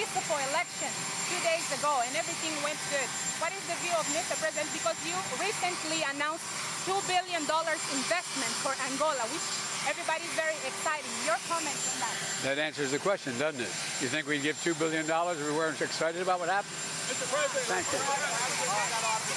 election two days ago and everything went good. What is the view of Mr. President? Because you recently announced $2 billion investment for Angola, which everybody's very excited. Your comments on that? That answers the question, doesn't it? You think we'd give $2 billion if we weren't excited about what happened? Mr. President. Thank you.